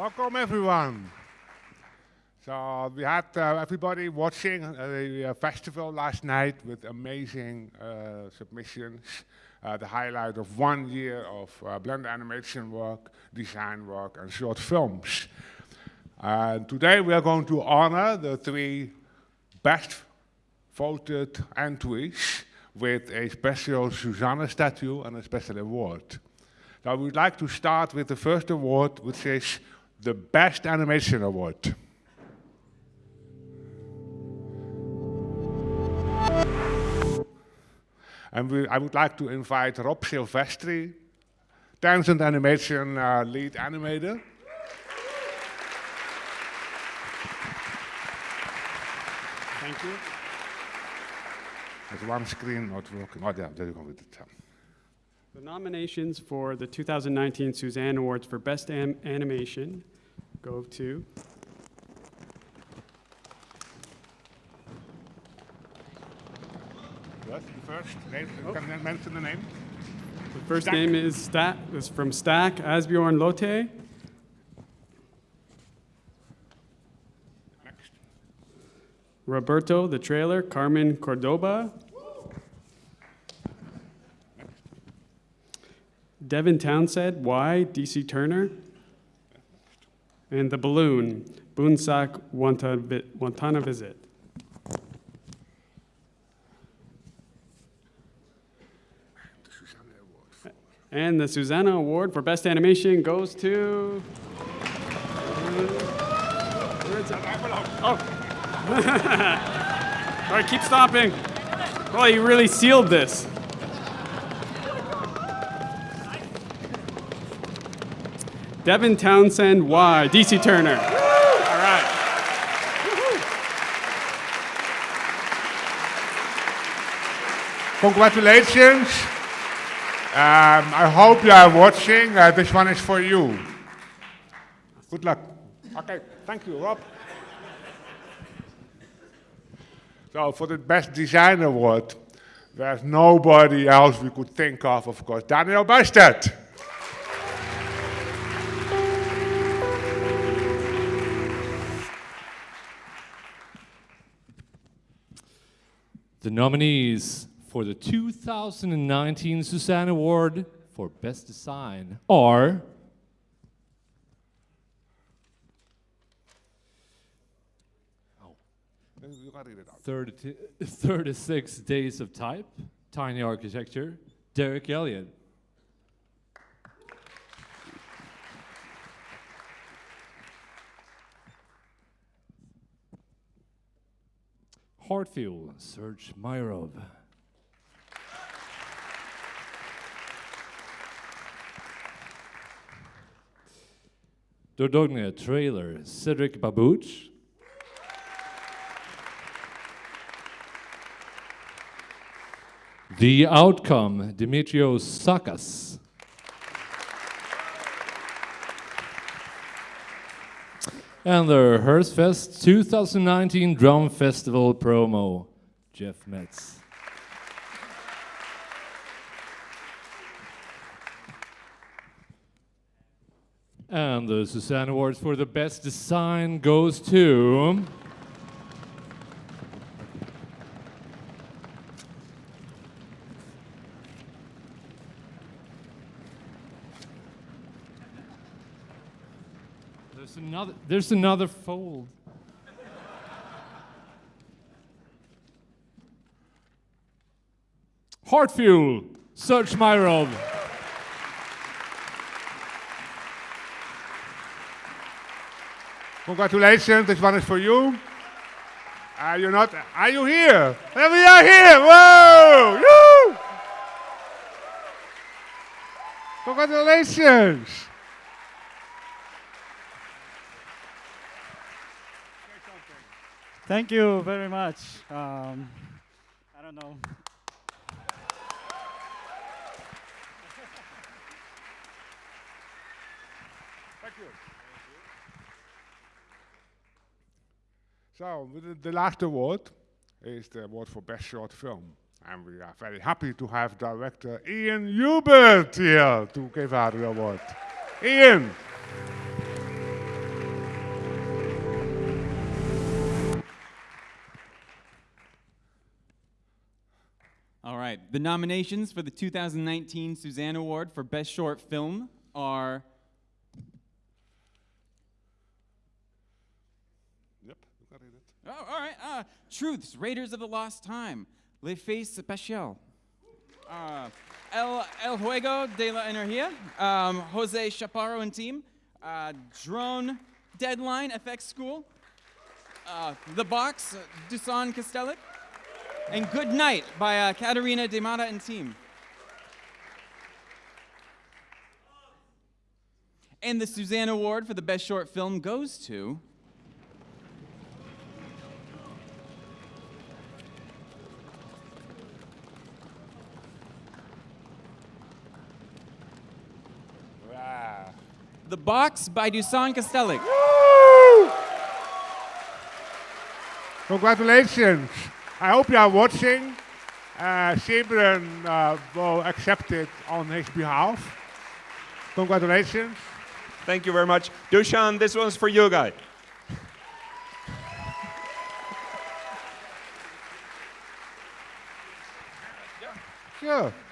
Welcome, everyone. So we had uh, everybody watching uh, the uh, festival last night with amazing uh, submissions. Uh, the highlight of one year of uh, blend animation work, design work, and short films. And today we are going to honor the three best voted entries with a special Suzanne statue and a special award. Now we'd like to start with the first award, which is the Best Animation Award. And we, I would like to invite Rob Silvestri, Tangent Animation uh, lead animator. Thank you. There's one screen not working. Oh, yeah, there you go with it. The nominations for the 2019 Suzanne Awards for Best Am- Animation go to Yes, the first name, oh. can you mention the name? the first Stack. name is Stack is from Stack Asbjorn Lotte. Next. Roberto the trailer Carmen Cordoba. Devin Townsend why DC Turner. And the balloon Bunsak Wanta- Wantana Visit. And the Susanna Award for Best Animation goes to. Oh. All right, keep stopping. Well, you really sealed this. Devin Townsend Y, DC Turner. All right. Congratulations. Um, I hope you are watching. Uh, this one is for you. Good luck. Okay, thank you, Rob. So for the Best Design Award, there's nobody else we could think of, of course. Daniel Bystedt. The nominees for the 2019 Suzanne Award for Best Design are You can read it out. 30 36 Days of Type, Tiny Architecture, Derek Elliott. Heartfield, Serge Myrov. Dordogne trailer, Cedric Babouche. The outcome, Dimitrios Sakas. And the Hearstfest 2019 Drum Festival promo, Jeff Metz. And the Suzanne Awards for the Best Design goes to. There's another. There's another fold. Heartfuel, Serge Myrov. Congratulations, this one is for you. Are you not? Are you here? We are here! Whoa! Woo! Congratulations! Thank you very much. Um, I don't know. Thank you. So, the, the last award is the award for Best Short Film. And we are very happy to have director Ian Hubert here to give out the award. Ian. All right. The nominations for the 2019 Suzanne Award for Best Short Film are Yep, you got it. Oh, all right. Uh, Truths, Raiders of the Lost Time, Les Fées Spéciales, uh, El, El Juego de la Energía, um, Jose Chaparro and team, uh, Drone Deadline, FX School, uh, The Box, uh, Dusan Kastelic, and Good Night by uh, Katarina Demata and team. And the Suzanne Award for the Best Short Film goes to. The Box by Dusan Kastelic. Congratulations. I hope you are watching. Uh, uh, will accept it on his behalf. Congratulations. Thank you very much. Dushan, this one's for you guy. Sure.